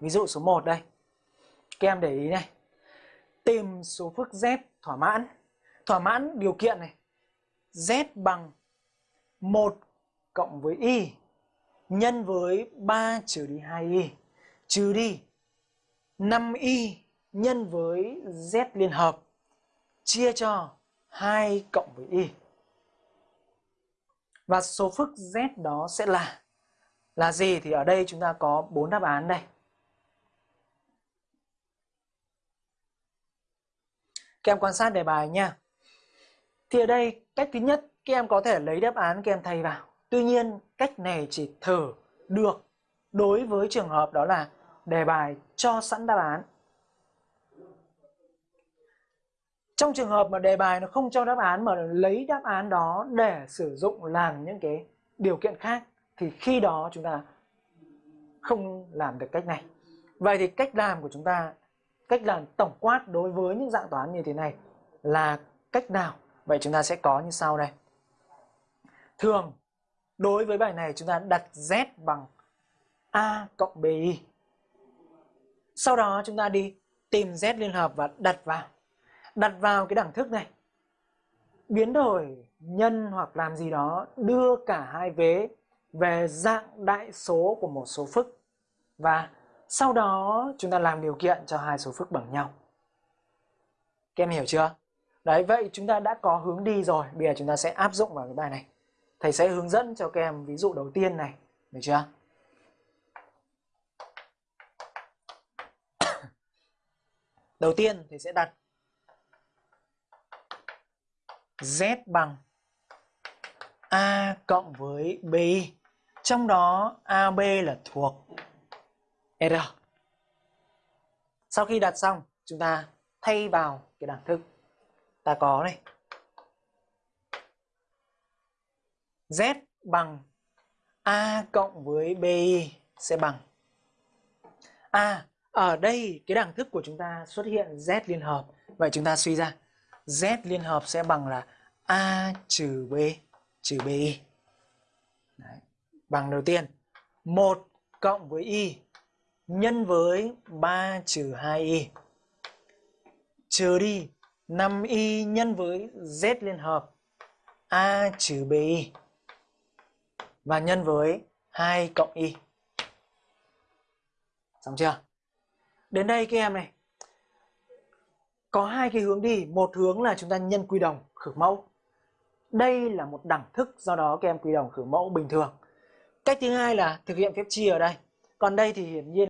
Ví dụ số 1 đây. Các em để ý này. Tìm số phức z thỏa mãn. Thỏa mãn điều kiện này. z bằng 1 cộng với y nhân với 3 trừ đi 2y trừ đi 5y nhân với z liên hợp chia cho 2 cộng với y. Và số phức z đó sẽ là là gì thì ở đây chúng ta có bốn đáp án đây. Các em quan sát đề bài nha. Thì ở đây cách thứ nhất các em có thể lấy đáp án các em thay vào. Tuy nhiên cách này chỉ thử được đối với trường hợp đó là đề bài cho sẵn đáp án. Trong trường hợp mà đề bài nó không cho đáp án mà lấy đáp án đó để sử dụng làm những cái điều kiện khác thì khi đó chúng ta không làm được cách này. Vậy thì cách làm của chúng ta, cách làm tổng quát đối với những dạng toán như thế này là cách nào? Vậy chúng ta sẽ có như sau đây. Thường, đối với bài này chúng ta đặt z bằng a cộng bi. Sau đó chúng ta đi tìm z liên hợp và đặt vào. Đặt vào cái đẳng thức này. Biến đổi nhân hoặc làm gì đó đưa cả hai vế về dạng đại số của một số phức. Và sau đó chúng ta làm điều kiện cho hai số phức bằng nhau. Các em hiểu chưa? Đấy, vậy chúng ta đã có hướng đi rồi. Bây giờ chúng ta sẽ áp dụng vào cái bài này. Thầy sẽ hướng dẫn cho các em ví dụ đầu tiên này. Được chưa? Đầu tiên thầy sẽ đặt Z bằng A cộng với B. Trong đó AB là thuộc R. Sau khi đặt xong, chúng ta thay vào cái đẳng thức. Ta có này. Z bằng A cộng với B sẽ bằng A. Ở đây cái đẳng thức của chúng ta xuất hiện Z liên hợp. Vậy chúng ta suy ra Z liên hợp sẽ bằng là A trừ B trừ BI. Đấy. Bằng đầu tiên 1 cộng với Y nhân với 3 trừ 2Y trừ đi 5Y nhân với Z liên hợp, A trừ BI và nhân với 2 cộng Y. Xong chưa? Đến đây các em này. Có hai cái hướng đi. Một hướng là chúng ta nhân quy đồng, khử mẫu. Đây là một đẳng thức, do đó các em quy đồng khử mẫu bình thường. Cách thứ hai là thực hiện phép chia ở đây. Còn đây thì hiển nhiên